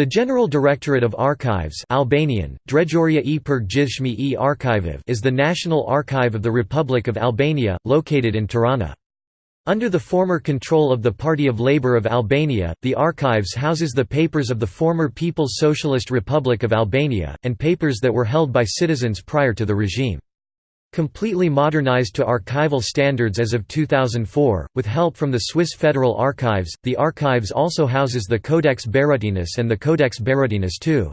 The General Directorate of Archives Albanian, e e Arkiviv is the National Archive of the Republic of Albania, located in Tirana. Under the former control of the Party of Labour of Albania, the archives houses the papers of the former People's Socialist Republic of Albania, and papers that were held by citizens prior to the regime. Completely modernized to archival standards as of 2004, with help from the Swiss Federal Archives, the archives also houses the Codex Beratinus and the Codex Beratinus II.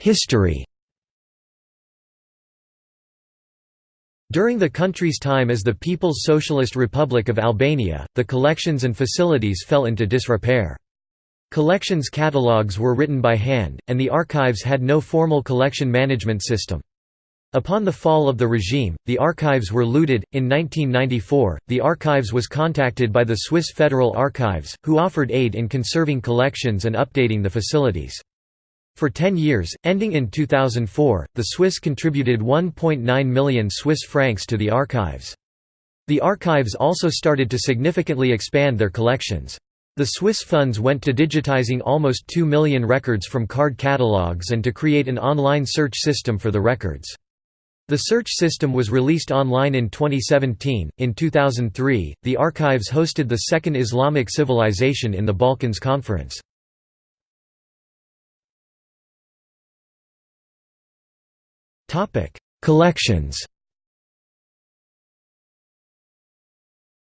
History During the country's time as the People's Socialist Republic of Albania, the collections and facilities fell into disrepair. Collections catalogues were written by hand, and the archives had no formal collection management system. Upon the fall of the regime, the archives were looted. In 1994, the archives was contacted by the Swiss Federal Archives, who offered aid in conserving collections and updating the facilities. For 10 years, ending in 2004, the Swiss contributed 1.9 million Swiss francs to the archives. The archives also started to significantly expand their collections. The Swiss funds went to digitizing almost 2 million records from card catalogues and to create an online search system for the records. The search system was released online in 2017. In 2003, the archives hosted the Second Islamic Civilization in the Balkans Conference. Topic: Collections.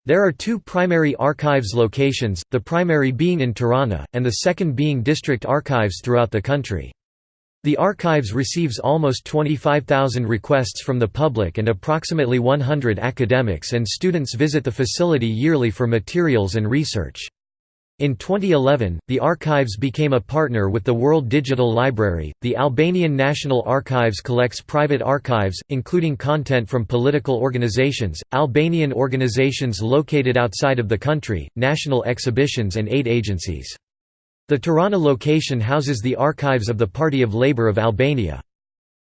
There are two primary archives locations, the primary being in Tirana, and the second being district archives throughout the country. The archives receives almost 25,000 requests from the public and approximately 100 academics and students visit the facility yearly for materials and research. In 2011, the archives became a partner with the World Digital Library. The Albanian National Archives collects private archives, including content from political organizations, Albanian organizations located outside of the country, national exhibitions, and aid agencies. The Tirana location houses the archives of the Party of Labour of Albania.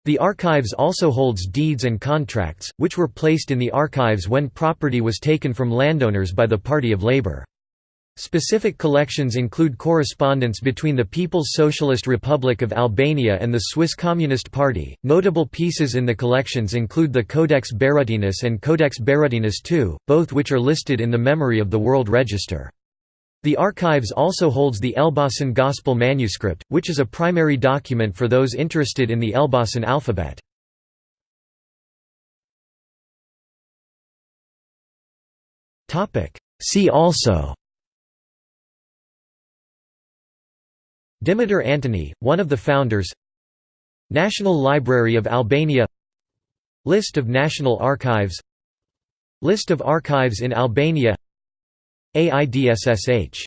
The archives also holds deeds and contracts, which were placed in the archives when property was taken from landowners by the Party of Labour. Specific collections include correspondence between the People's Socialist Republic of Albania and the Swiss Communist Party. Notable pieces in the collections include the Codex Beratinus and Codex Beratinus II, both which are listed in the Memory of the World Register. The archives also holds the Elbasan Gospel manuscript, which is a primary document for those interested in the Elbasan alphabet. See also Dimitar Antoni, one of the founders National Library of Albania List of National Archives List of archives in Albania AIDSSH